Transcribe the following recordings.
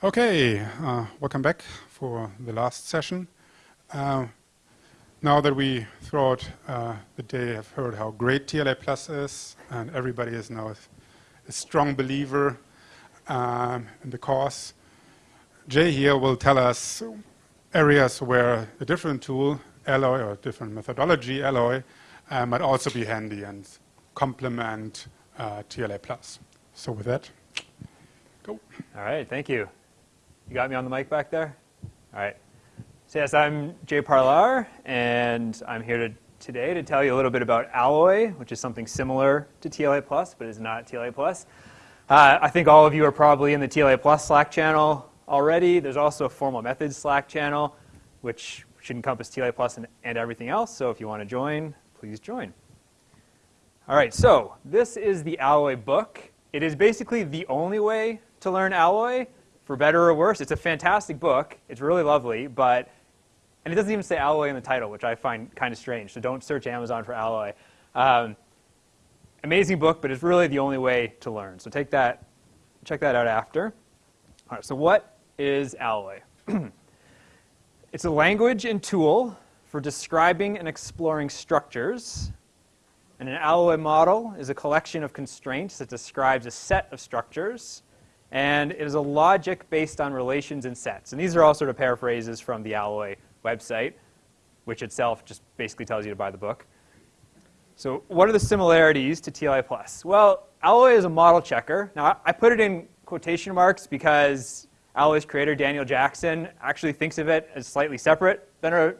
Okay, uh, welcome back for the last session. Uh, now that we throughout uh, the day have heard how great TLA Plus is, and everybody is now a strong believer um, in the cause, Jay here will tell us areas where a different tool, Alloy, or different methodology, Alloy, uh, might also be handy and complement uh, TLA Plus. So with that, go. All right, thank you. You got me on the mic back there? All right. So yes, I'm Jay Parlar, and I'm here to, today to tell you a little bit about Alloy, which is something similar to TLA Plus, but is not TLA Plus. Uh, I think all of you are probably in the TLA Plus Slack channel already. There's also a formal methods Slack channel, which should encompass TLA Plus and, and everything else. So if you want to join, please join. All right, so this is the Alloy book. It is basically the only way to learn Alloy for better or worse. It's a fantastic book. It's really lovely, but, and it doesn't even say alloy in the title, which I find kind of strange. So don't search Amazon for alloy. Um, amazing book, but it's really the only way to learn. So take that, check that out after. All right, so what is alloy? it's a language and tool for describing and exploring structures. And an alloy model is a collection of constraints that describes a set of structures and it is a logic based on relations and sets. And these are all sort of paraphrases from the Alloy website, which itself just basically tells you to buy the book. So what are the similarities to TLA Plus? Well, Alloy is a model checker. Now, I put it in quotation marks because Alloy's creator, Daniel Jackson, actually thinks of it as slightly separate than a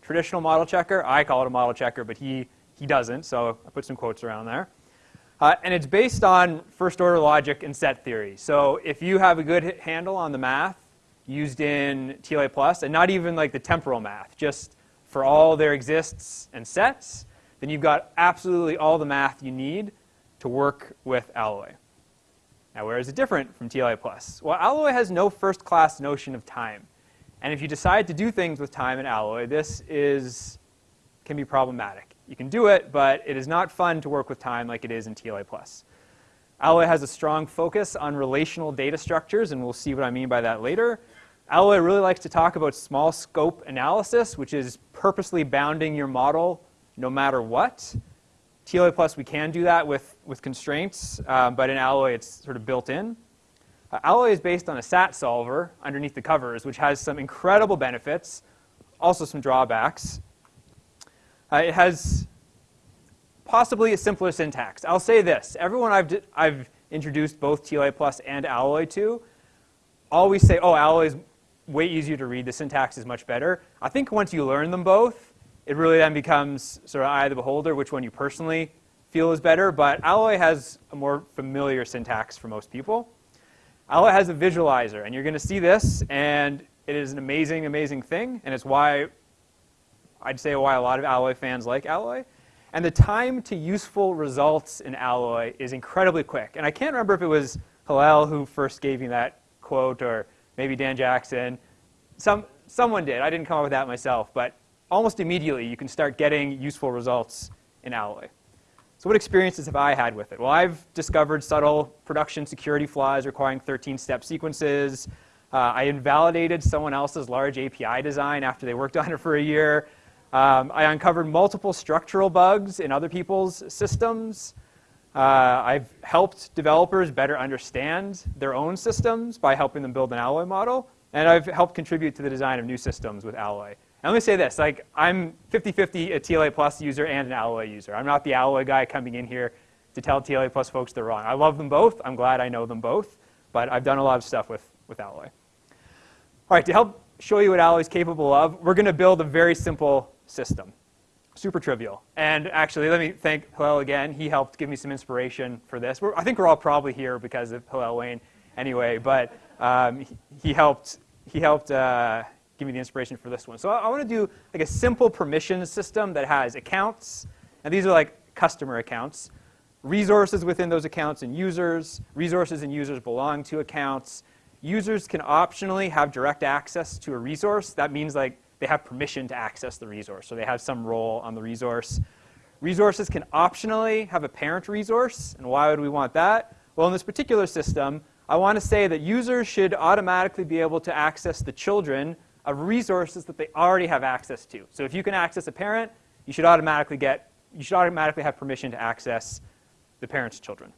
traditional model checker. I call it a model checker, but he, he doesn't, so I put some quotes around there. Uh, and it's based on first order logic and set theory. So if you have a good handle on the math used in TLA Plus, and not even like the temporal math, just for all there exists and sets, then you've got absolutely all the math you need to work with Alloy. Now, where is it different from TLA Plus? Well, Alloy has no first-class notion of time. And if you decide to do things with time in Alloy, this is, can be problematic. You can do it, but it is not fun to work with time like it is in TLA+. Alloy has a strong focus on relational data structures, and we'll see what I mean by that later. Alloy really likes to talk about small scope analysis, which is purposely bounding your model no matter what. TLA Plus, we can do that with, with constraints, um, but in Alloy, it's sort of built in. Uh, Alloy is based on a SAT solver underneath the covers, which has some incredible benefits, also some drawbacks. Uh, it has possibly a simpler syntax. I'll say this. Everyone I've, I've introduced both TLA Plus and Alloy to always say, oh, Alloy is way easier to read. The syntax is much better. I think once you learn them both, it really then becomes sort of eye of the beholder which one you personally feel is better. But Alloy has a more familiar syntax for most people. Alloy has a visualizer, and you're going to see this, and it is an amazing, amazing thing, and it's why I'd say why a lot of Alloy fans like Alloy. And the time to useful results in Alloy is incredibly quick. And I can't remember if it was Hillel who first gave me that quote or maybe Dan Jackson. Some, someone did. I didn't come up with that myself. But almost immediately, you can start getting useful results in Alloy. So what experiences have I had with it? Well, I've discovered subtle production security flaws requiring 13-step sequences. Uh, I invalidated someone else's large API design after they worked on it for a year. Um, I uncovered multiple structural bugs in other people's systems. Uh, I've helped developers better understand their own systems by helping them build an Alloy model. And I've helped contribute to the design of new systems with Alloy. And let me say this, like, I'm 50-50 a TLA Plus user and an Alloy user. I'm not the Alloy guy coming in here to tell TLA Plus folks they're wrong. I love them both. I'm glad I know them both. But I've done a lot of stuff with, with Alloy. All right, to help show you what Alloy is capable of, we're going to build a very simple system. Super trivial. And actually, let me thank Hillel again. He helped give me some inspiration for this. We're, I think we're all probably here because of Hillel Wayne anyway, but um, he, he, helped, he helped uh, give me the inspiration for this one. So I, I want to do like a simple permission system that has accounts, and these are like customer accounts, resources within those accounts and users, resources and users belong to accounts. Users can optionally have direct access to a resource. That means like they have permission to access the resource, so they have some role on the resource. Resources can optionally have a parent resource, and why would we want that? Well, in this particular system, I want to say that users should automatically be able to access the children of resources that they already have access to. So if you can access a parent, you should automatically get you should automatically have permission to access the parent's children.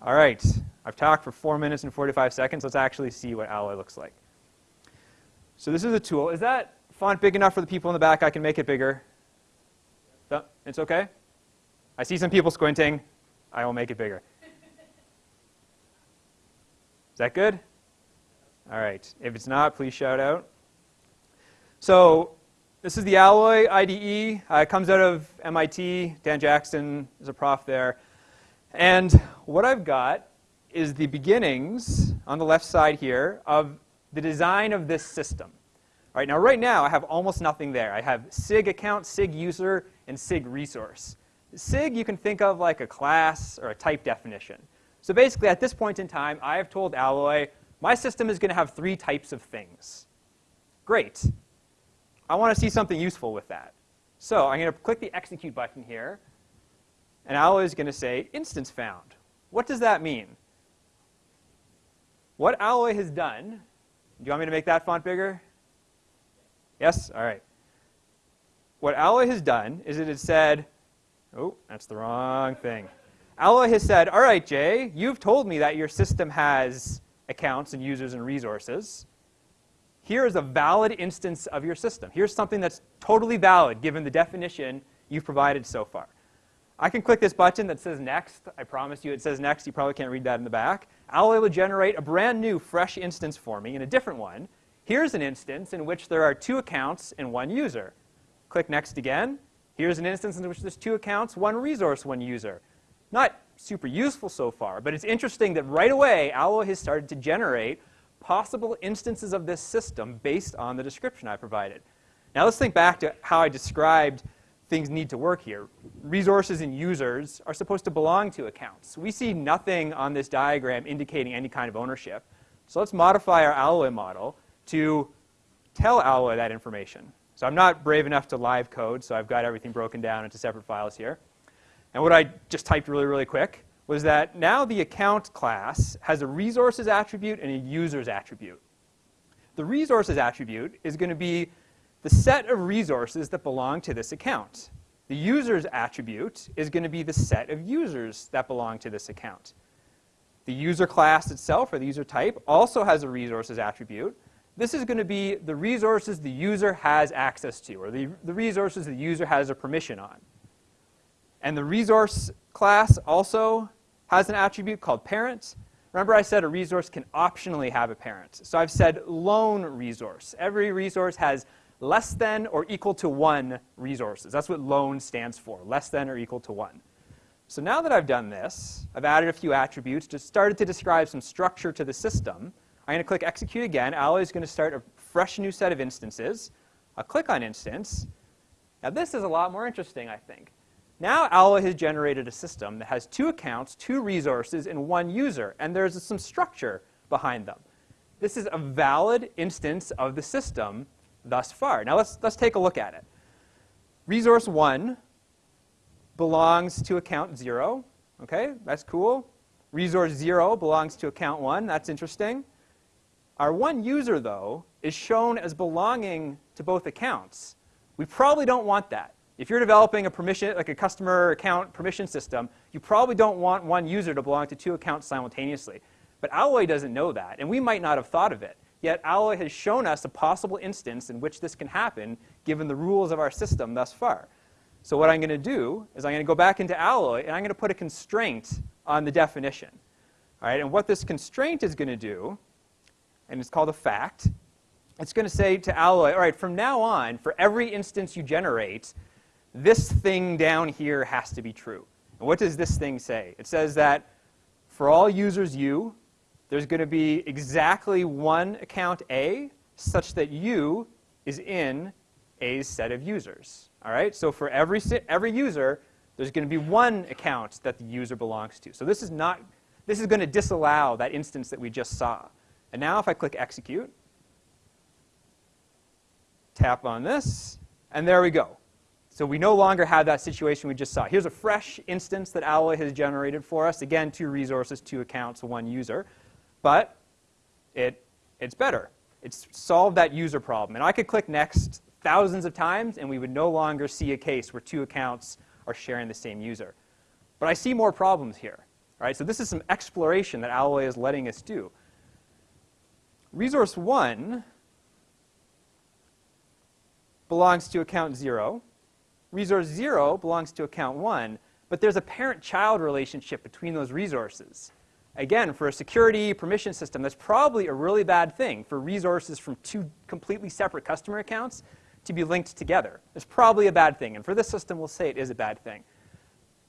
All right, I've talked for 4 minutes and 45 seconds. Let's actually see what Alloy looks like. So this is a tool. Is that font big enough for the people in the back? I can make it bigger. It's okay? I see some people squinting. I will make it bigger. Is that good? All right. If it's not, please shout out. So this is the Alloy IDE. Uh, it comes out of MIT. Dan Jackson is a prof there. And what I've got is the beginnings on the left side here of the design of this system. All right, now right now I have almost nothing there. I have SIG account, SIG user, and SIG resource. SIG you can think of like a class or a type definition. So basically, at this point in time, I have told Alloy, my system is going to have three types of things. Great. I want to see something useful with that. So I'm going to click the execute button here, and Alloy is going to say instance found. What does that mean? What Alloy has done, do you want me to make that font bigger? Yes? All right. What Alloy has done is it has said, oh, that's the wrong thing. Alloy has said, all right, Jay, you've told me that your system has accounts and users and resources. Here is a valid instance of your system. Here's something that's totally valid given the definition you've provided so far. I can click this button that says next. I promise you it says next. You probably can't read that in the back. Alloy will generate a brand new fresh instance for me in a different one. Here's an instance in which there are two accounts and one user. Click next again. Here's an instance in which there's two accounts, one resource, one user. Not super useful so far, but it's interesting that right away Alloy has started to generate possible instances of this system based on the description I provided. Now let's think back to how I described things need to work here. Resources and users are supposed to belong to accounts. We see nothing on this diagram indicating any kind of ownership. So let's modify our Alloy model to tell Alloy that information. So I'm not brave enough to live code, so I've got everything broken down into separate files here. And what I just typed really, really quick was that now the account class has a resources attribute and a users attribute. The resources attribute is going to be the set of resources that belong to this account. The users attribute is going to be the set of users that belong to this account. The user class itself, or the user type, also has a resources attribute. This is going to be the resources the user has access to, or the, the resources the user has a permission on. And the resource class also has an attribute called parent. Remember I said a resource can optionally have a parent. So I've said lone resource. Every resource has less than or equal to one resources. That's what lone stands for, less than or equal to one. So now that I've done this, I've added a few attributes, just started to describe some structure to the system. I'm going to click execute again. Alloy is going to start a fresh new set of instances. I'll click on instance. Now this is a lot more interesting, I think. Now Alloy has generated a system that has two accounts, two resources, and one user, and there's some structure behind them. This is a valid instance of the system thus far. Now let's, let's take a look at it. Resource 1 belongs to account 0. Okay, that's cool. Resource 0 belongs to account 1. That's interesting. Our one user, though, is shown as belonging to both accounts. We probably don't want that. If you're developing a permission, like a customer account permission system, you probably don't want one user to belong to two accounts simultaneously. But Alloy doesn't know that, and we might not have thought of it. Yet Alloy has shown us a possible instance in which this can happen given the rules of our system thus far. So what I'm going to do is I'm going to go back into Alloy and I'm going to put a constraint on the definition. All right, and what this constraint is going to do, and it's called a fact, it's going to say to Alloy, all right, from now on, for every instance you generate, this thing down here has to be true. And what does this thing say? It says that for all users U, there's going to be exactly one account A such that U is in A's set of users. All right? So for every, every user, there's going to be one account that the user belongs to. So this is not this is going to disallow that instance that we just saw. And now if I click execute, tap on this, and there we go. So we no longer have that situation we just saw. Here's a fresh instance that Alloy has generated for us. Again, two resources, two accounts, one user. But it, it's better. It's solved that user problem. And I could click next thousands of times, and we would no longer see a case where two accounts are sharing the same user. But I see more problems here. Right, so this is some exploration that Alloy is letting us do. Resource 1 belongs to account 0 resource 0 belongs to account 1, but there's a parent-child relationship between those resources. Again, for a security permission system, that's probably a really bad thing for resources from two completely separate customer accounts to be linked together. It's probably a bad thing, and for this system, we'll say it is a bad thing.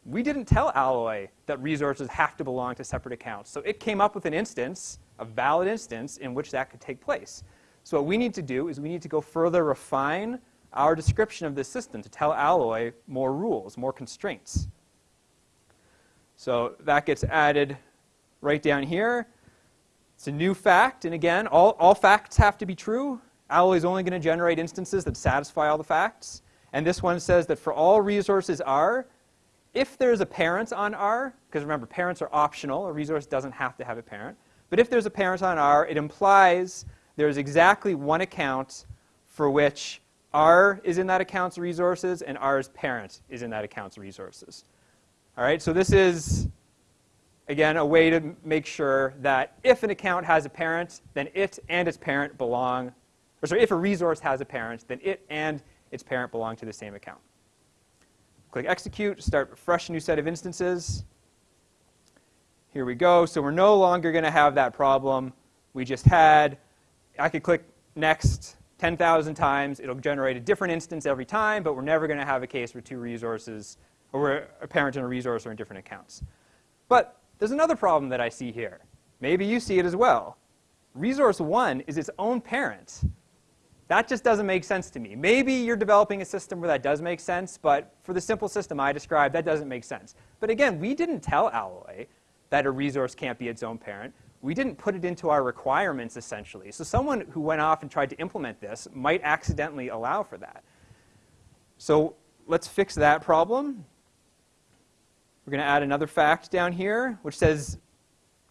We didn't tell Alloy that resources have to belong to separate accounts, so it came up with an instance, a valid instance, in which that could take place. So what we need to do is we need to go further refine our description of this system to tell Alloy more rules, more constraints. So that gets added right down here. It's a new fact, and again, all, all facts have to be true. Alloy is only going to generate instances that satisfy all the facts. And this one says that for all resources R, if there's a parent on R, because remember, parents are optional, a resource doesn't have to have a parent, but if there's a parent on R, it implies there's exactly one account for which R is in that account's resources, and R's parent is in that account's resources. All right, so this is, again, a way to make sure that if an account has a parent, then it and its parent belong, or sorry, if a resource has a parent, then it and its parent belong to the same account. Click execute, start a fresh new set of instances. Here we go. So we're no longer going to have that problem we just had. I could click next, 10,000 times. It'll generate a different instance every time, but we're never going to have a case where two resources, or where a parent and a resource are in different accounts. But there's another problem that I see here. Maybe you see it as well. Resource 1 is its own parent. That just doesn't make sense to me. Maybe you're developing a system where that does make sense, but for the simple system I described, that doesn't make sense. But again, we didn't tell Alloy that a resource can't be its own parent we didn't put it into our requirements, essentially. So someone who went off and tried to implement this might accidentally allow for that. So let's fix that problem. We're going to add another fact down here, which says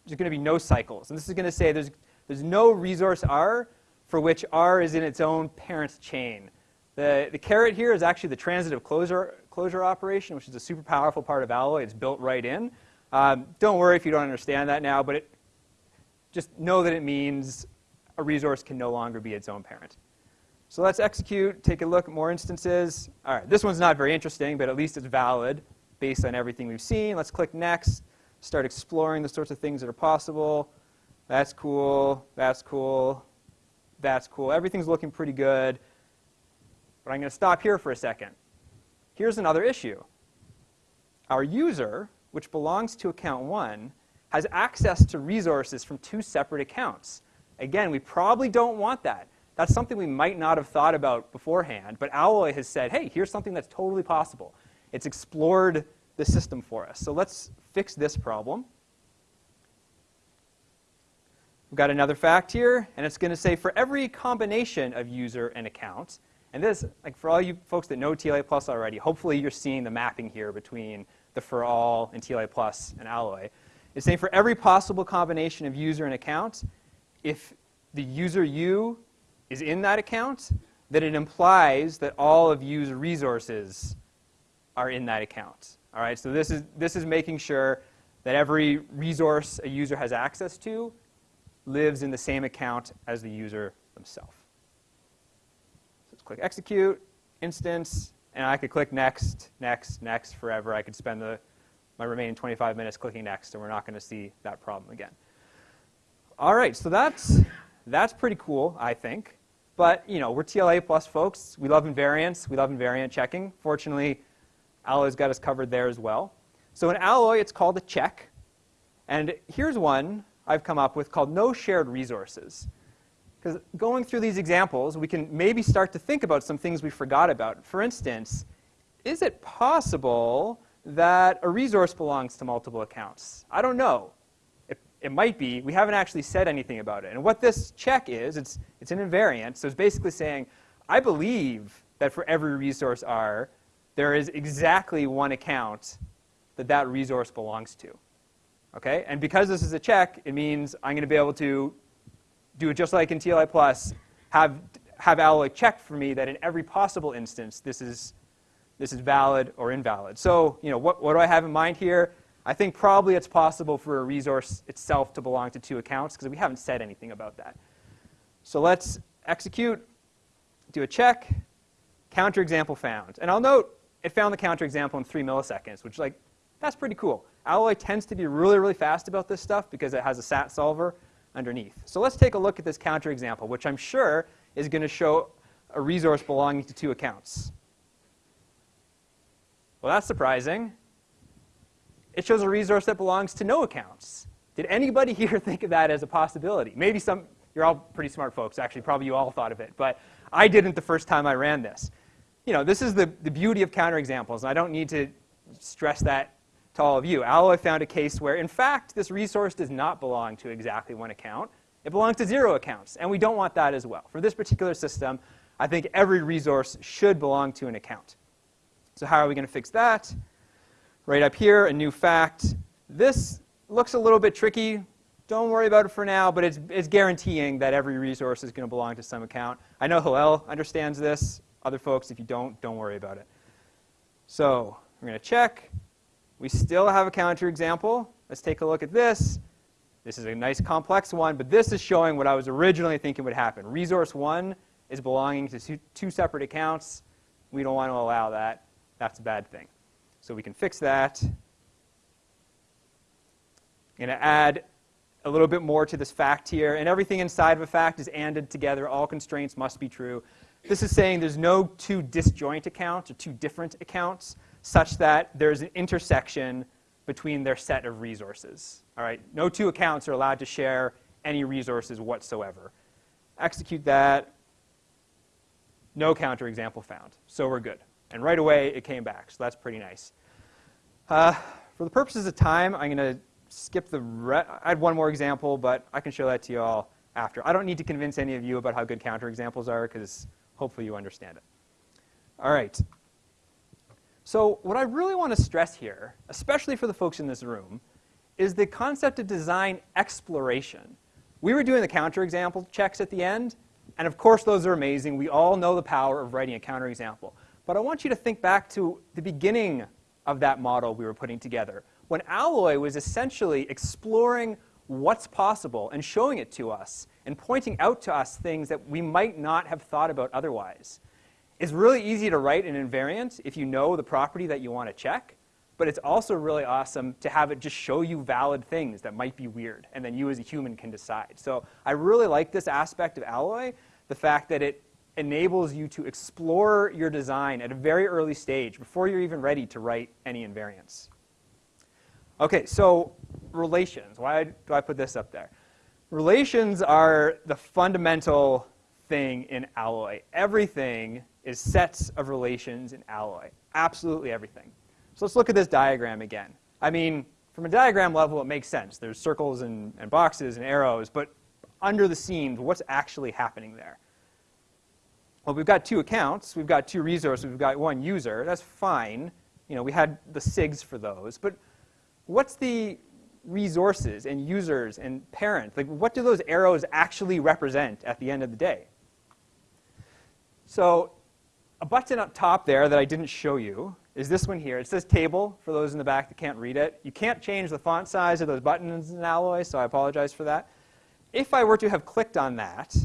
there's going to be no cycles. And this is going to say there's, there's no resource R for which R is in its own parent chain. The, the caret here is actually the transitive closure, closure operation, which is a super powerful part of Alloy. It's built right in. Um, don't worry if you don't understand that now, but it, just know that it means a resource can no longer be its own parent. So let's execute, take a look at more instances. All right, this one's not very interesting, but at least it's valid based on everything we've seen. Let's click next, start exploring the sorts of things that are possible. That's cool, that's cool, that's cool. Everything's looking pretty good. But I'm going to stop here for a second. Here's another issue. Our user, which belongs to account 1, has access to resources from two separate accounts. Again, we probably don't want that. That's something we might not have thought about beforehand, but Alloy has said, hey, here's something that's totally possible. It's explored the system for us. So let's fix this problem. We've got another fact here, and it's going to say for every combination of user and account, and this, like for all you folks that know TLA Plus already, hopefully you're seeing the mapping here between the for all and TLA Plus and Alloy. It's saying for every possible combination of user and account, if the user U is in that account, then it implies that all of U's resources are in that account. All right, so this is, this is making sure that every resource a user has access to lives in the same account as the user themselves. So let's click execute, instance, and I could click next, next, next forever. I could spend the my remaining 25 minutes clicking next, and we're not going to see that problem again. All right, so that's, that's pretty cool, I think. But, you know, we're TLA plus folks. We love invariants. We love invariant checking. Fortunately, Alloy's got us covered there as well. So in Alloy, it's called a check. And here's one I've come up with called no shared resources. Because going through these examples, we can maybe start to think about some things we forgot about. For instance, is it possible that a resource belongs to multiple accounts? I don't know. It, it might be. We haven't actually said anything about it. And what this check is, it's, it's an invariant. So it's basically saying, I believe that for every resource R, there is exactly one account that that resource belongs to. Okay? And because this is a check, it means I'm going to be able to do it just like in TLA Plus, have, have Alloy check for me that in every possible instance, this is, this is valid or invalid. So, you know, what, what do I have in mind here? I think probably it's possible for a resource itself to belong to two accounts because we haven't said anything about that. So let's execute, do a check, counter example found. And I'll note it found the counterexample in three milliseconds, which like, that's pretty cool. Alloy tends to be really, really fast about this stuff because it has a SAT solver underneath. So let's take a look at this counterexample, which I'm sure is going to show a resource belonging to two accounts. Well, that's surprising. It shows a resource that belongs to no accounts. Did anybody here think of that as a possibility? Maybe some, you're all pretty smart folks, actually, probably you all thought of it, but I didn't the first time I ran this. You know, this is the, the beauty of counterexamples, and I don't need to stress that to all of you. Alloy found a case where, in fact, this resource does not belong to exactly one account. It belongs to zero accounts, and we don't want that as well. For this particular system, I think every resource should belong to an account. So how are we going to fix that? Right up here, a new fact. This looks a little bit tricky. Don't worry about it for now, but it's, it's guaranteeing that every resource is going to belong to some account. I know Hillel understands this. Other folks, if you don't, don't worry about it. So we're going to check. We still have a counter example. Let's take a look at this. This is a nice complex one, but this is showing what I was originally thinking would happen. Resource 1 is belonging to two separate accounts. We don't want to allow that. That's a bad thing. So we can fix that. I'm going to add a little bit more to this fact here. And everything inside of a fact is anded together. All constraints must be true. This is saying there's no two disjoint accounts or two different accounts such that there's an intersection between their set of resources. All right, no two accounts are allowed to share any resources whatsoever. Execute that. No counterexample found. So we're good. And right away, it came back. So that's pretty nice. Uh, for the purposes of time, I'm going to skip the I had one more example, but I can show that to you all after. I don't need to convince any of you about how good counterexamples are because hopefully you understand it. All right. So what I really want to stress here, especially for the folks in this room, is the concept of design exploration. We were doing the counterexample checks at the end, and of course those are amazing. We all know the power of writing a counterexample. But I want you to think back to the beginning of that model we were putting together, when Alloy was essentially exploring what's possible and showing it to us and pointing out to us things that we might not have thought about otherwise. It's really easy to write an invariant if you know the property that you want to check, but it's also really awesome to have it just show you valid things that might be weird, and then you as a human can decide. So I really like this aspect of Alloy, the fact that it enables you to explore your design at a very early stage before you're even ready to write any invariants. Okay, so relations. Why do I put this up there? Relations are the fundamental thing in Alloy. Everything is sets of relations in Alloy. Absolutely everything. So let's look at this diagram again. I mean, from a diagram level, it makes sense. There's circles and, and boxes and arrows, but under the scenes, what's actually happening there? Well, we've got two accounts. We've got two resources. We've got one user. That's fine. You know, we had the SIGs for those. But what's the resources and users and parents? Like, what do those arrows actually represent at the end of the day? So a button up top there that I didn't show you is this one here. It says table for those in the back that can't read it. You can't change the font size of those buttons in Alloy, so I apologize for that. If I were to have clicked on that,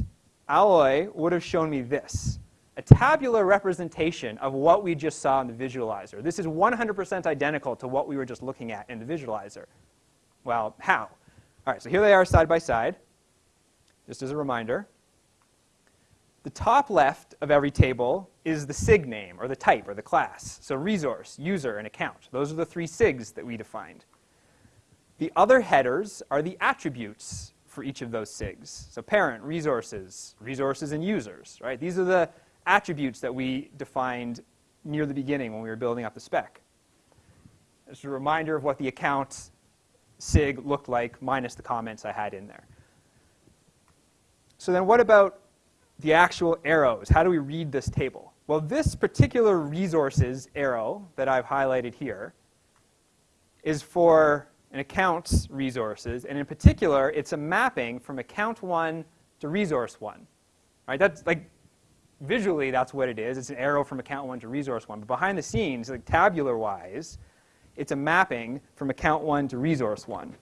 Alloy would have shown me this, a tabular representation of what we just saw in the visualizer. This is 100% identical to what we were just looking at in the visualizer. Well, how? All right, so here they are side by side, just as a reminder. The top left of every table is the SIG name, or the type, or the class. So resource, user, and account. Those are the three SIGs that we defined. The other headers are the attributes for each of those SIGs. So parent, resources, resources and users, right? These are the attributes that we defined near the beginning when we were building up the spec. Just a reminder of what the account SIG looked like minus the comments I had in there. So then what about the actual arrows. How do we read this table? Well, this particular resources arrow that I've highlighted here is for an account's resources, and in particular, it's a mapping from account one to resource one. Right? That's like visually, that's what it is. It's an arrow from account one to resource one. But behind the scenes, like tabular wise, it's a mapping from account one to resource one.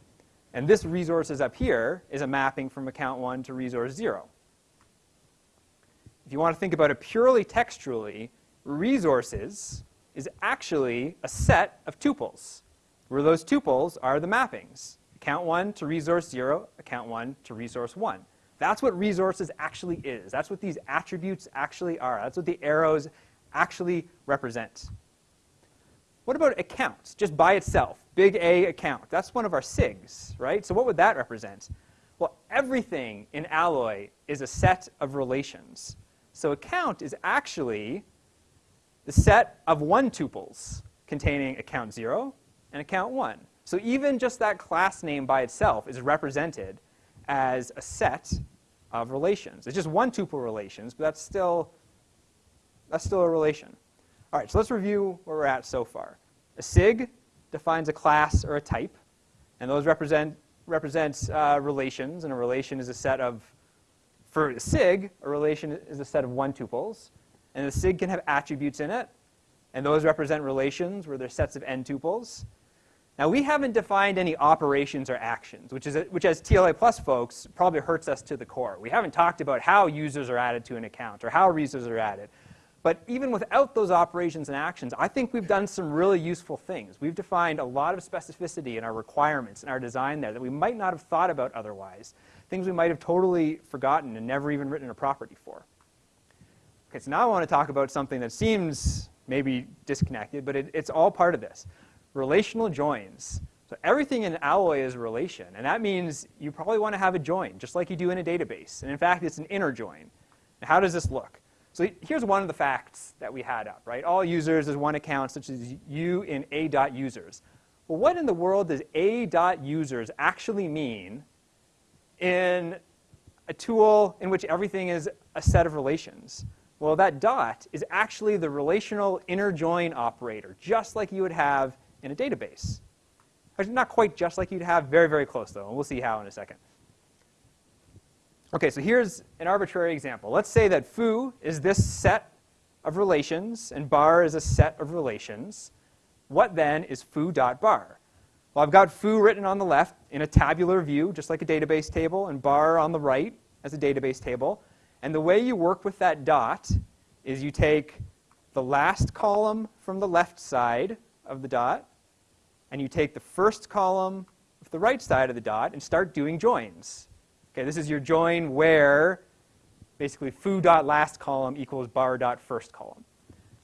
And this resources up here is a mapping from account one to resource zero. If you want to think about it purely textually, resources is actually a set of tuples, where those tuples are the mappings. Account one to resource zero, account one to resource one. That's what resources actually is. That's what these attributes actually are. That's what the arrows actually represent. What about accounts, just by itself? Big A account. That's one of our SIGs, right? So what would that represent? Well, everything in Alloy is a set of relations. So account is actually the set of one tuples containing account 0 and account 1. So even just that class name by itself is represented as a set of relations. It's just one tuple relations, but that's still, that's still a relation. All right, so let's review where we're at so far. A SIG defines a class or a type, and those represent represents uh, relations, and a relation is a set of, for a SIG, a relation is a set of one tuples, and the SIG can have attributes in it, and those represent relations where there's sets of n tuples. Now, we haven't defined any operations or actions, which, is a, which as TLA plus folks probably hurts us to the core. We haven't talked about how users are added to an account or how resources are added. But even without those operations and actions, I think we've done some really useful things. We've defined a lot of specificity in our requirements and our design there that we might not have thought about otherwise, things we might have totally forgotten and never even written a property for. Okay, so now I want to talk about something that seems maybe disconnected, but it, it's all part of this relational joins. So everything in an Alloy is a relation, and that means you probably want to have a join, just like you do in a database. And in fact, it's an inner join. Now, how does this look? So here's one of the facts that we had up, right? All users is one account, such as you in a.users. Well, what in the world does a.users actually mean in a tool in which everything is a set of relations? Well, that dot is actually the relational inner join operator, just like you would have in a database. Not quite just like you'd have, very, very close though, and we'll see how in a second. Okay, so here's an arbitrary example. Let's say that foo is this set of relations and bar is a set of relations. What then is foo.bar? Well, I've got foo written on the left in a tabular view, just like a database table, and bar on the right as a database table. And the way you work with that dot is you take the last column from the left side of the dot, and you take the first column of the right side of the dot and start doing joins. Okay, this is your join where basically foo dot last column equals bar dot first column.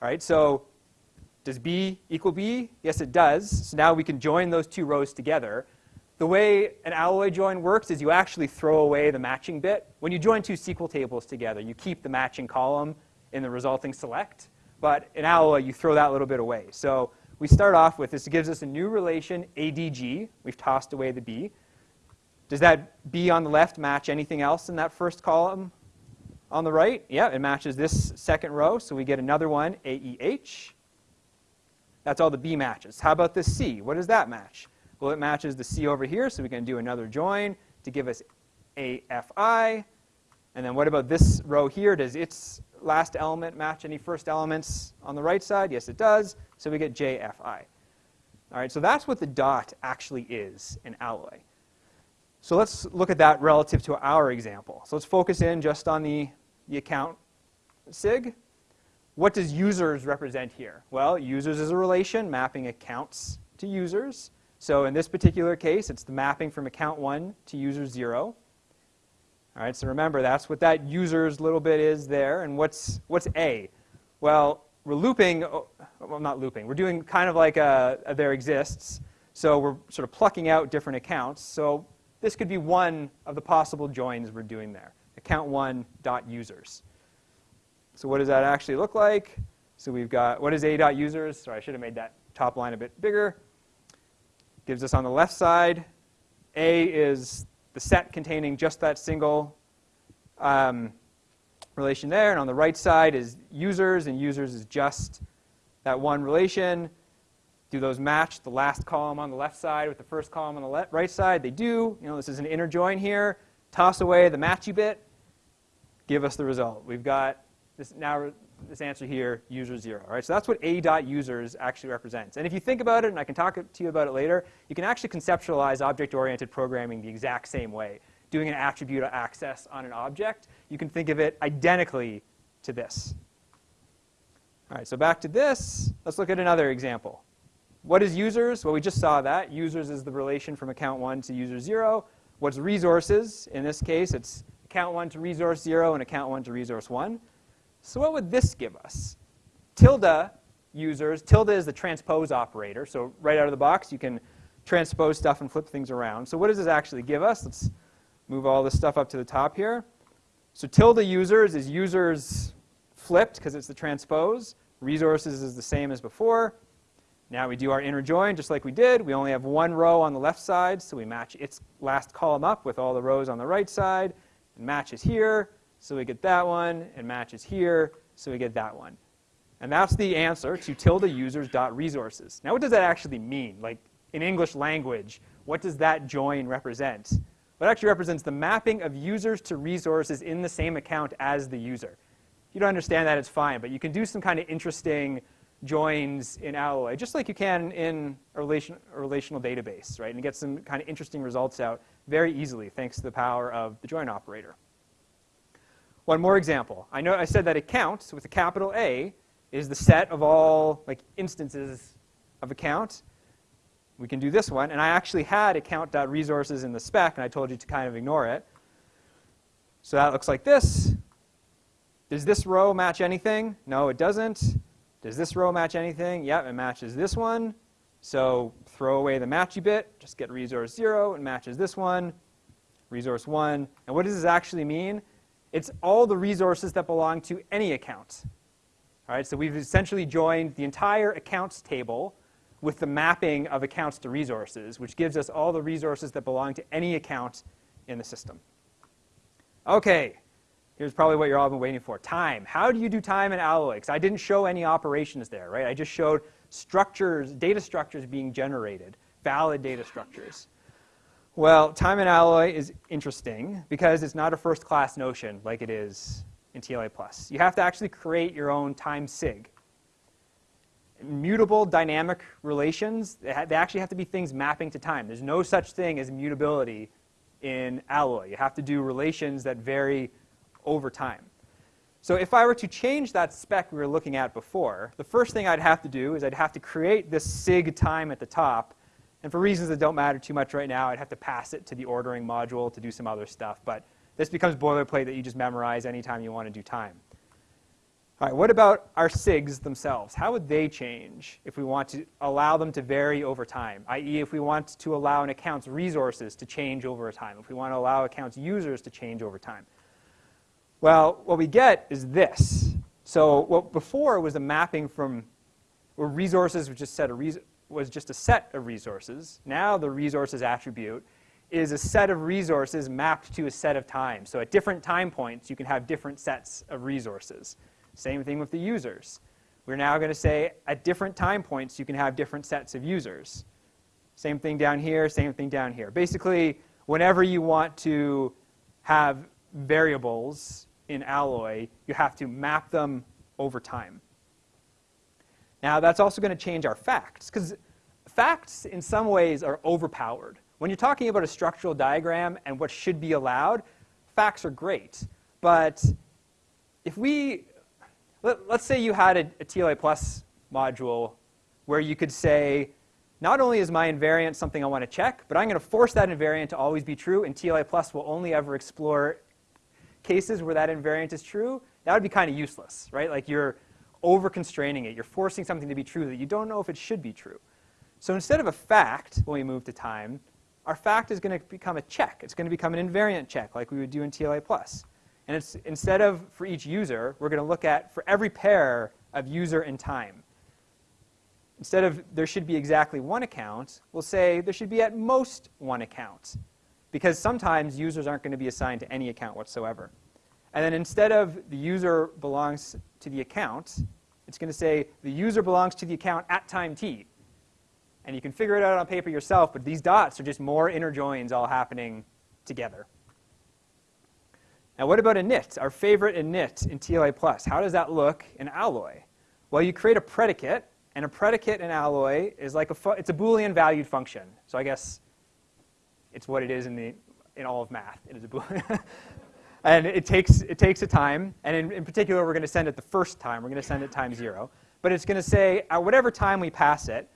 All right, so does B equal B? Yes, it does. So now we can join those two rows together. The way an alloy join works is you actually throw away the matching bit. When you join two SQL tables together, you keep the matching column in the resulting select. But in alloy, you throw that little bit away. So we start off with this gives us a new relation, ADG. We've tossed away the B. Does that B on the left match anything else in that first column on the right? Yeah, it matches this second row, so we get another one, AEH. That's all the B matches. How about this C? What does that match? Well, it matches the C over here, so we can do another join to give us AFI. And then what about this row here? Does its last element match any first elements on the right side? Yes, it does. So we get JFI. All right, so that's what the dot actually is in Alloy. So let's look at that relative to our example. So let's focus in just on the, the account SIG. What does users represent here? Well, users is a relation mapping accounts to users. So in this particular case, it's the mapping from account 1 to user 0. All right, so remember, that's what that user's little bit is there. And what's, what's A? Well, we're looping, oh, well, not looping, we're doing kind of like a, a there exists. So we're sort of plucking out different accounts. So this could be one of the possible joins we're doing there, account one dot users. So what does that actually look like? So we've got, what is a dot users? Sorry, I should have made that top line a bit bigger. Gives us on the left side, A is the set containing just that single um, relation there. And on the right side is users, and users is just that one relation. Do those match the last column on the left side with the first column on the right side? They do. You know, this is an inner join here. Toss away the matchy bit. Give us the result. We've got this now this answer here, user zero. All right, so that's what a dot users actually represents. And if you think about it, and I can talk to you about it later, you can actually conceptualize object-oriented programming the exact same way. Doing an attribute access on an object, you can think of it identically to this. All right, so back to this. Let's look at another example. What is users? Well, we just saw that. Users is the relation from account 1 to user 0. What's resources? In this case, it's account 1 to resource 0 and account 1 to resource 1. So what would this give us? Tilde users, tilde is the transpose operator. So right out of the box, you can transpose stuff and flip things around. So what does this actually give us? Let's move all this stuff up to the top here. So tilde users is users flipped because it's the transpose. Resources is the same as before. Now we do our inner join just like we did. We only have one row on the left side, so we match its last column up with all the rows on the right side. It matches here, so we get that one. It matches here, so we get that one. And that's the answer to tilde users dot resources. Now what does that actually mean? Like in English language, what does that join represent? Well, it actually represents the mapping of users to resources in the same account as the user. If you don't understand that, it's fine, but you can do some kind of interesting joins in Alloy, just like you can in a, relation, a relational database, right? And get some kind of interesting results out very easily thanks to the power of the join operator. One more example. I know I said that account with a capital A is the set of all like instances of account. We can do this one. And I actually had account.resources in the spec, and I told you to kind of ignore it. So that looks like this. Does this row match anything? No, it doesn't. Does this row match anything? Yep, it matches this one. So throw away the matchy bit, just get resource 0, it matches this one, resource 1. And what does this actually mean? It's all the resources that belong to any account. All right, so we've essentially joined the entire accounts table with the mapping of accounts to resources, which gives us all the resources that belong to any account in the system. Okay, Here's probably what you're all been waiting for. Time. How do you do time in Alloy? Because I didn't show any operations there, right? I just showed structures, data structures being generated, valid data structures. Well, time in Alloy is interesting because it's not a first-class notion like it is in TLA+. You have to actually create your own time sig. Mutable dynamic relations, they actually have to be things mapping to time. There's no such thing as mutability in Alloy. You have to do relations that vary over time. So if I were to change that spec we were looking at before, the first thing I'd have to do is I'd have to create this sig time at the top. And for reasons that don't matter too much right now, I'd have to pass it to the ordering module to do some other stuff. But this becomes boilerplate that you just memorize anytime you want to do time. All right, what about our SIGs themselves? How would they change if we want to allow them to vary over time? I.e., if we want to allow an account's resources to change over time, if we want to allow account's users to change over time. Well, what we get is this. So what before was a mapping from where resources was just, set a was just a set of resources. Now the resources attribute is a set of resources mapped to a set of time. So at different time points, you can have different sets of resources. Same thing with the users. We're now going to say at different time points, you can have different sets of users. Same thing down here, same thing down here. Basically, whenever you want to have variables in Alloy, you have to map them over time. Now, that's also going to change our facts, because facts, in some ways, are overpowered. When you're talking about a structural diagram and what should be allowed, facts are great. But if we, let, us say you had a, a TLA plus module where you could say, not only is my invariant something I want to check, but I'm going to force that invariant to always be true, and TLA plus will only ever explore cases where that invariant is true, that would be kind of useless, right? Like you're over-constraining it. You're forcing something to be true that you don't know if it should be true. So instead of a fact, when we move to time, our fact is going to become a check. It's going to become an invariant check like we would do in TLA+. And it's, instead of for each user, we're going to look at for every pair of user and time. Instead of there should be exactly one account, we'll say there should be at most one account because sometimes users aren't going to be assigned to any account whatsoever. And then instead of the user belongs to the account, it's going to say the user belongs to the account at time t. And you can figure it out on paper yourself, but these dots are just more inner joins all happening together. Now what about init, our favorite init in TLA+. How does that look in Alloy? Well, you create a predicate, and a predicate in Alloy is like a, it's a Boolean valued function. So I guess it's what it is in, the, in all of math. It is a Boolean. and it takes, it takes a time, and in, in particular, we're going to send it the first time. We're going to send it time zero. But it's going to say, at whatever time we pass it,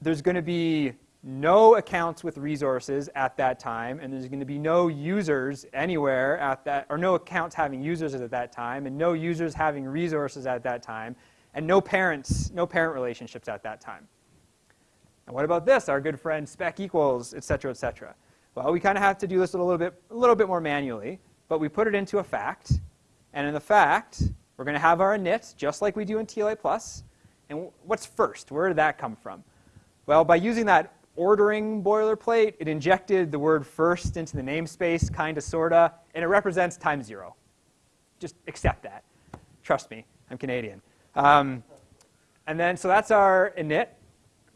there's going to be no accounts with resources at that time, and there's going to be no users anywhere at that, or no accounts having users at that time, and no users having resources at that time, and no parents, no parent relationships at that time. And what about this, our good friend spec equals, et cetera, et cetera? Well, we kind of have to do this a little bit, a little bit more manually, but we put it into a fact, and in the fact, we're going to have our init, just like we do in TLA+. And what's first? Where did that come from? Well, by using that ordering boilerplate, it injected the word first into the namespace, kinda, sorta, and it represents time zero. Just accept that. Trust me, I'm Canadian. Um, and then, so that's our init,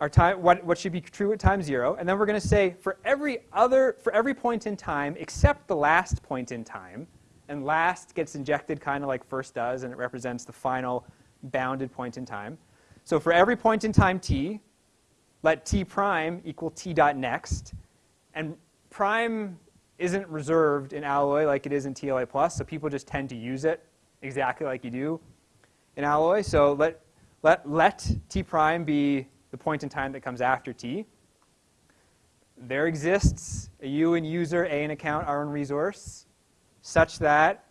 our time, what, what should be true at time zero. And then we're going to say for every other, for every point in time except the last point in time, and last gets injected kind of like first does, and it represents the final bounded point in time. So for every point in time t, let t prime equal t dot next. And prime isn't reserved in Alloy like it is in TLA+, plus, so people just tend to use it exactly like you do in Alloy. So let, let, let t prime be the point in time that comes after t. There exists a U in user, A in account, R in resource, such that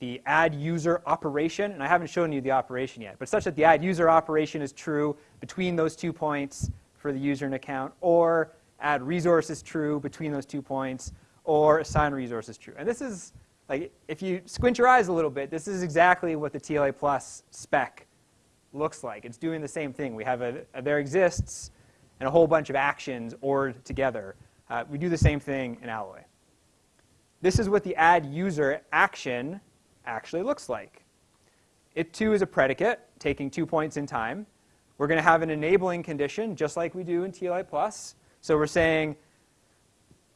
the add user operation, and I haven't shown you the operation yet, but such that the add user operation is true between those two points for the user and account, or add resources true between those two points, or assign resources true. And this is, like, if you squint your eyes a little bit, this is exactly what the TLA plus spec looks like. It's doing the same thing. We have a, a there exists and a whole bunch of actions ORed together. Uh, we do the same thing in Alloy. This is what the add user action actually looks like. It too is a predicate, taking two points in time. We're going to have an enabling condition, just like we do in TLA+. So we're saying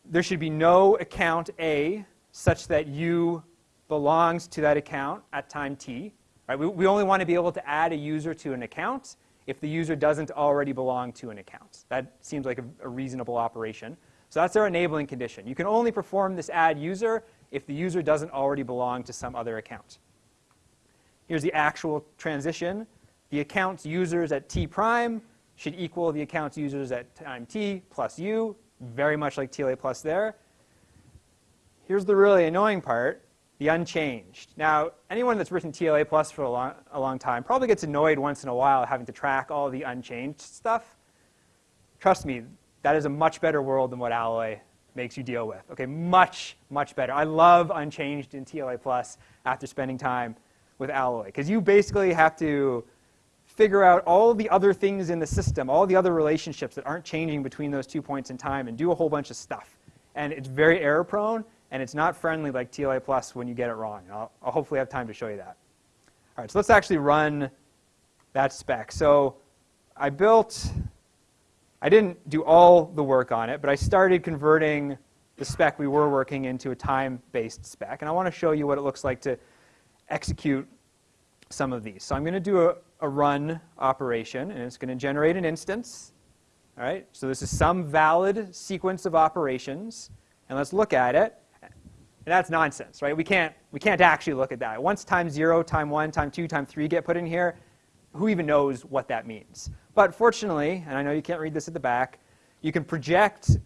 there should be no account A such that U belongs to that account at time t. Right? We, we only want to be able to add a user to an account if the user doesn't already belong to an account. That seems like a, a reasonable operation. So that's our enabling condition. You can only perform this add user if the user doesn't already belong to some other account. Here's the actual transition the account's users at t prime should equal the account's users at time t plus u, very much like TLA plus there. Here's the really annoying part, the unchanged. Now, anyone that's written TLA plus for a long, a long time probably gets annoyed once in a while having to track all the unchanged stuff. Trust me, that is a much better world than what Alloy makes you deal with. Okay, much, much better. I love unchanged in TLA plus after spending time with Alloy because you basically have to figure out all the other things in the system, all the other relationships that aren't changing between those two points in time and do a whole bunch of stuff. And it's very error prone, and it's not friendly like TLA plus when you get it wrong. I'll, I'll hopefully have time to show you that. All right, so let's actually run that spec. So I built, I didn't do all the work on it, but I started converting the spec we were working into a time-based spec. And I want to show you what it looks like to execute some of these. So I'm going to do a, a run operation, and it's going to generate an instance. All right, so this is some valid sequence of operations, and let's look at it. And that's nonsense, right? We can't, we can't actually look at that. Once time 0, time 1, time 2, time 3 get put in here, who even knows what that means? But fortunately, and I know you can't read this at the back, you can project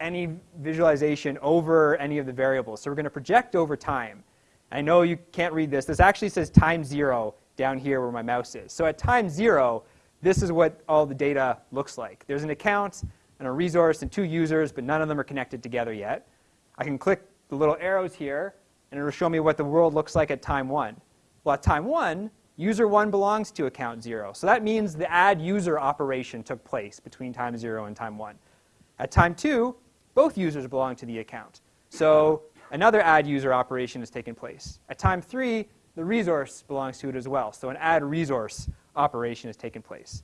any visualization over any of the variables. So we're going to project over time. I know you can't read this. This actually says time 0 down here where my mouse is. So at time zero, this is what all the data looks like. There's an account and a resource and two users, but none of them are connected together yet. I can click the little arrows here, and it'll show me what the world looks like at time one. Well, at time one, user one belongs to account zero. So that means the add user operation took place between time zero and time one. At time two, both users belong to the account. So another add user operation has taken place. At time three, the resource belongs to it as well. So an add resource operation has taken place.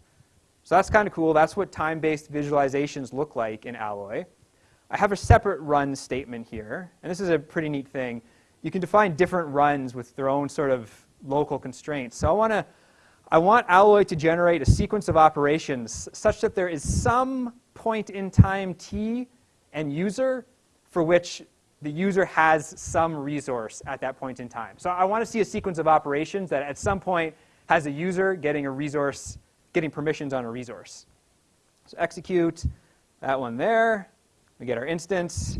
So that's kind of cool. That's what time-based visualizations look like in Alloy. I have a separate run statement here, and this is a pretty neat thing. You can define different runs with their own sort of local constraints. So I want to I want Alloy to generate a sequence of operations such that there is some point in time t and user for which the user has some resource at that point in time. So I want to see a sequence of operations that at some point has a user getting a resource, getting permissions on a resource. So execute that one there. We get our instance.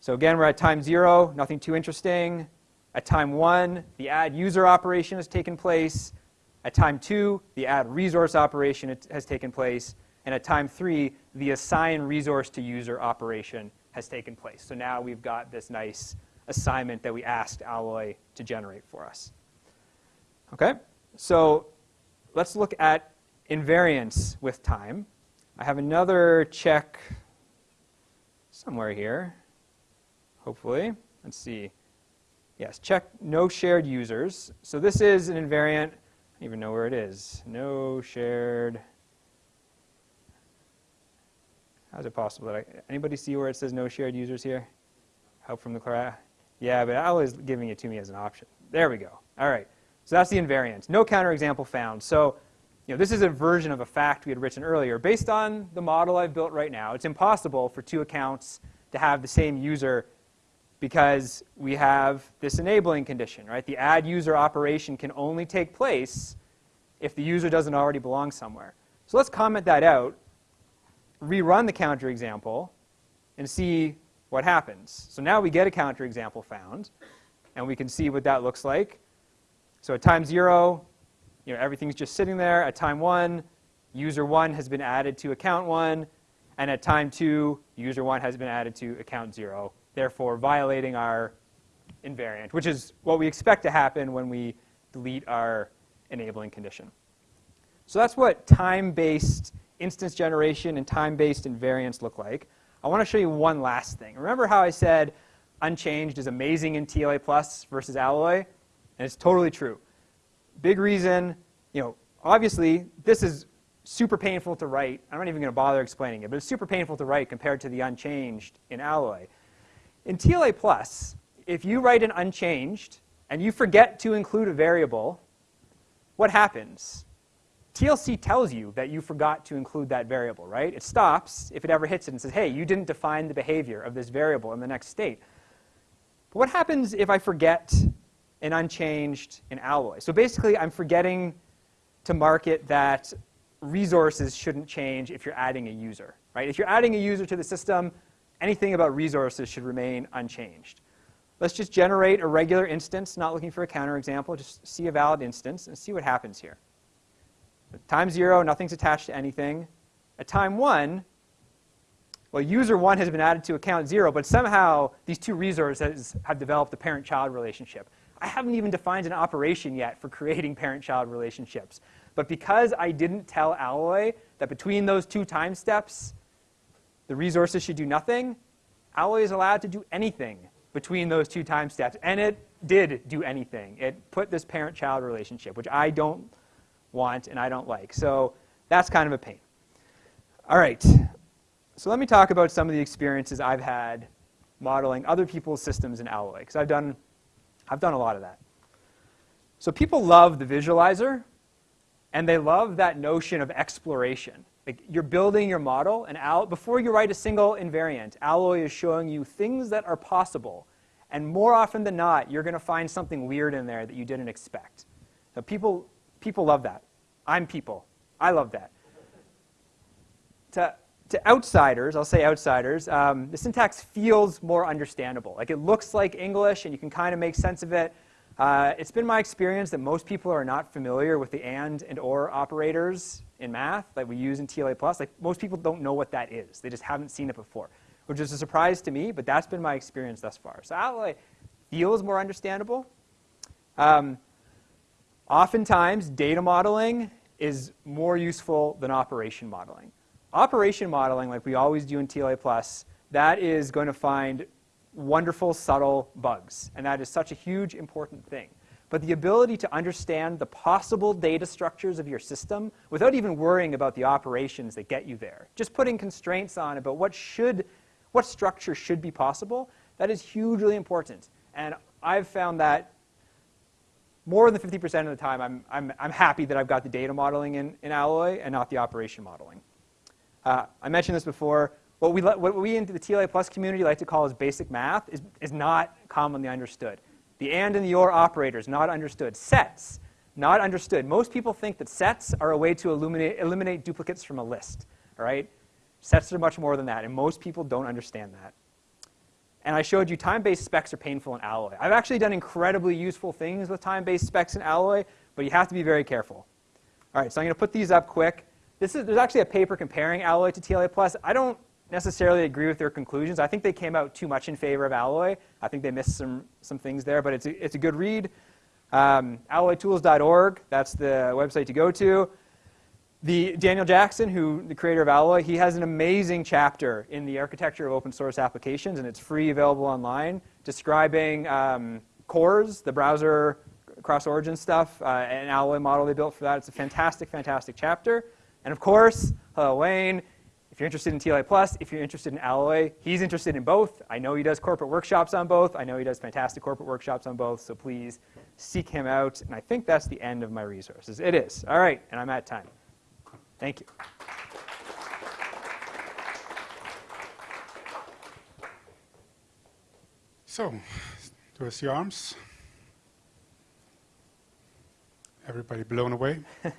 So again, we're at time zero, nothing too interesting. At time one, the add user operation has taken place. At time two, the add resource operation has taken place. And at time three, the assign resource to user operation has taken place. So now we've got this nice assignment that we asked Alloy to generate for us. Okay, so let's look at invariance with time. I have another check somewhere here, hopefully. Let's see. Yes, check no shared users. So this is an invariant. I don't even know where it is. No shared. How is it possible that I, anybody see where it says no shared users here? Help from the class. Yeah, but Alloy's giving it to me as an option. There we go. All right. So that's the invariant. No counterexample found. So you know, this is a version of a fact we had written earlier. Based on the model I've built right now, it's impossible for two accounts to have the same user because we have this enabling condition, right? The add user operation can only take place if the user doesn't already belong somewhere. So let's comment that out, rerun the counter example, and see what happens. So now we get a counter example found, and we can see what that looks like. So at time zero, you know, everything's just sitting there. At time one, user one has been added to account one. And at time two, user one has been added to account zero, therefore violating our invariant, which is what we expect to happen when we delete our enabling condition. So that's what time-based instance generation and time-based invariance look like. I want to show you one last thing. Remember how I said unchanged is amazing in TLA plus versus Alloy? And it's totally true. Big reason, you know, obviously this is super painful to write. I'm not even going to bother explaining it, but it's super painful to write compared to the unchanged in Alloy. In TLA plus, if you write an unchanged and you forget to include a variable, what happens? TLC tells you that you forgot to include that variable, right? It stops if it ever hits it and says, hey, you didn't define the behavior of this variable in the next state. But what happens if I forget and unchanged in alloy. So basically, I'm forgetting to mark it that resources shouldn't change if you're adding a user. Right? If you're adding a user to the system, anything about resources should remain unchanged. Let's just generate a regular instance, not looking for a counterexample, just see a valid instance and see what happens here. At time zero, nothing's attached to anything. At time one, well, user one has been added to account zero, but somehow these two resources have developed a parent-child relationship. I haven't even defined an operation yet for creating parent-child relationships. But because I didn't tell Alloy that between those two time steps, the resources should do nothing, Alloy is allowed to do anything between those two time steps. And it did do anything. It put this parent-child relationship, which I don't want and I don't like. So that's kind of a pain. All right. So let me talk about some of the experiences I've had modeling other people's systems in Alloy, because I've done I've done a lot of that. So people love the visualizer, and they love that notion of exploration. Like you're building your model, and before you write a single invariant, Alloy is showing you things that are possible. And more often than not, you're going to find something weird in there that you didn't expect. So people, people love that. I'm people. I love that. To, to outsiders, I'll say outsiders, um, the syntax feels more understandable. Like it looks like English and you can kind of make sense of it. Uh, it's been my experience that most people are not familiar with the AND and OR operators in math that we use in TLA+. Plus. Like most people don't know what that is. They just haven't seen it before, which is a surprise to me, but that's been my experience thus far. So Alloy feels more understandable. Um, oftentimes, data modeling is more useful than operation modeling. Operation modeling, like we always do in TLA+, that is going to find wonderful, subtle bugs. And that is such a huge, important thing. But the ability to understand the possible data structures of your system without even worrying about the operations that get you there, just putting constraints on about what should, what structure should be possible, that is hugely important. And I've found that more than 50% of the time, I'm, I'm, I'm happy that I've got the data modeling in, in Alloy and not the operation modeling. Uh, I mentioned this before. What we, what we in the TLA Plus community like to call as basic math is, is not commonly understood. The AND and the OR operators, not understood. Sets, not understood. Most people think that sets are a way to eliminate, eliminate duplicates from a list. All right? Sets are much more than that, and most people don't understand that and I showed you time-based specs are painful in Alloy. I've actually done incredibly useful things with time-based specs in Alloy, but you have to be very careful. All right, so I'm going to put these up quick. This is, there's actually a paper comparing Alloy to TLA+. Plus. I don't necessarily agree with their conclusions. I think they came out too much in favor of Alloy. I think they missed some, some things there, but it's a, it's a good read. Um, alloytools.org, that's the website to go to. The Daniel Jackson, who the creator of Alloy, he has an amazing chapter in the architecture of open source applications, and it's free, available online, describing um, CORS, the browser cross-origin stuff, uh, Alloy model they built for that. It's a fantastic, fantastic chapter. And of course, Hillel Wayne. If you're interested in TLA Plus, if you're interested in Alloy, he's interested in both. I know he does corporate workshops on both. I know he does fantastic corporate workshops on both. So please seek him out. And I think that's the end of my resources. It is. All right, and I'm at time. Thank you. So, do I see arms? Everybody blown away?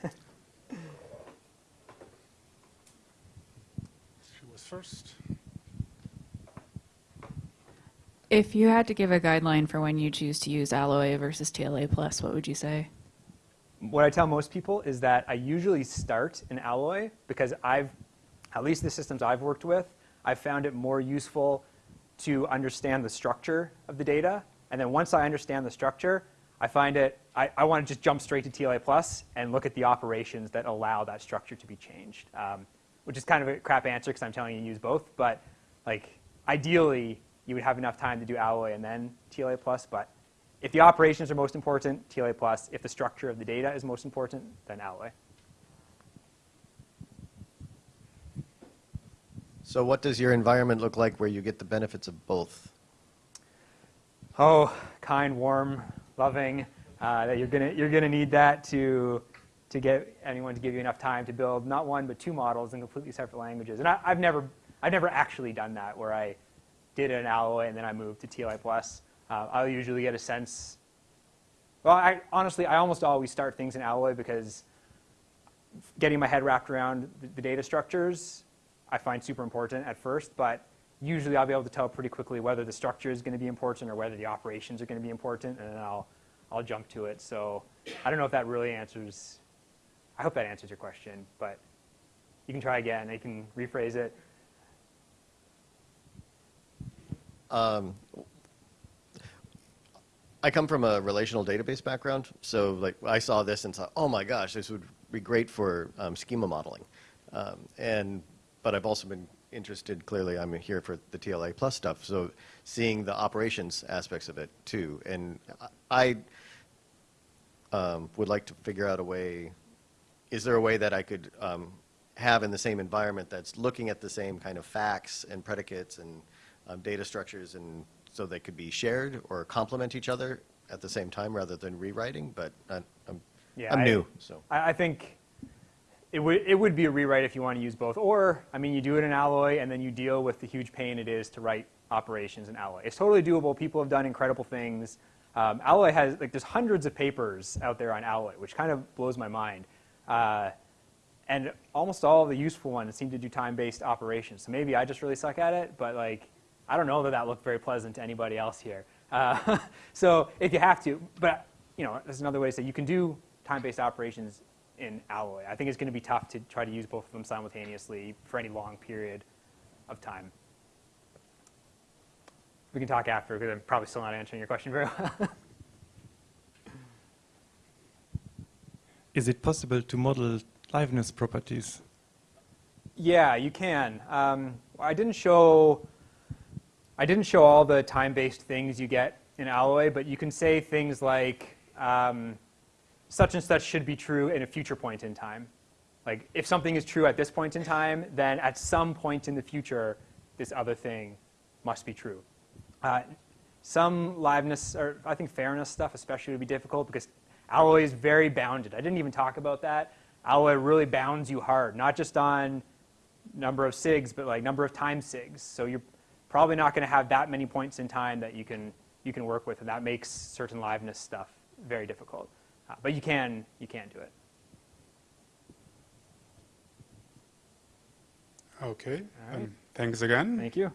She was first. If you had to give a guideline for when you choose to use Alloy versus TLA Plus, what would you say? what I tell most people is that I usually start in Alloy because I've, at least the systems I've worked with, I've found it more useful to understand the structure of the data. And then once I understand the structure, I find it, I, I want to just jump straight to TLA Plus and look at the operations that allow that structure to be changed. Um, which is kind of a crap answer because I'm telling you to use both. But like ideally, you would have enough time to do Alloy and then TLA Plus. But if the operations are most important, TLA plus. If the structure of the data is most important, then Alloy. So what does your environment look like where you get the benefits of both? Oh, kind, warm, loving. Uh, that you're gonna you're gonna need that to to get anyone to give you enough time to build not one but two models in completely separate languages. And I, have never I've never actually done that where I did an Alloy and then I moved to TLA plus. Uh, I'll usually get a sense. Well, I, honestly, I almost always start things in Alloy because getting my head wrapped around the, the data structures I find super important at first, but usually I'll be able to tell pretty quickly whether the structure is going to be important or whether the operations are going to be important, and then I'll, I'll jump to it. So I don't know if that really answers, I hope that answers your question, but you can try again. You can rephrase it. Um, I come from a relational database background, so like I saw this and thought, oh my gosh, this would be great for um, schema modeling. Um, and but I've also been interested. Clearly, I'm here for the TLA plus stuff, so seeing the operations aspects of it too. And I um, would like to figure out a way. Is there a way that I could um, have in the same environment that's looking at the same kind of facts and predicates and um, data structures and so they could be shared or complement each other at the same time rather than rewriting, but I, I'm, Yeah, I'm I- new, so. I, I think it would, it would be a rewrite if you want to use both. Or, I mean, you do it in Alloy and then you deal with the huge pain it is to write operations in Alloy. It's totally doable. People have done incredible things. Um, Alloy has, like, there's hundreds of papers out there on Alloy, which kind of blows my mind. Uh, and almost all of the useful ones seem to do time-based operations. So maybe I just really suck at it, but like, I don't know that that looked very pleasant to anybody else here. Uh, so if you have to, but you know, there's another way to say you can do time-based operations in Alloy. I think it's going to be tough to try to use both of them simultaneously for any long period of time. We can talk after because I'm probably still not answering your question very well. Is it possible to model liveness properties? yeah, you can. Um, I didn't show I didn't show all the time-based things you get in Alloy, but you can say things like um, such and such should be true in a future point in time. Like if something is true at this point in time, then at some point in the future, this other thing must be true. Uh, some liveness, or I think fairness stuff especially would be difficult because Alloy is very bounded. I didn't even talk about that. Alloy really bounds you hard, not just on number of SIGs, but like number of time SIGs. So you're probably not going to have that many points in time that you can, you can work with, and that makes certain liveness stuff very difficult. Uh, but you can, you can do it. Okay. Right. Um, thanks again. Thank you.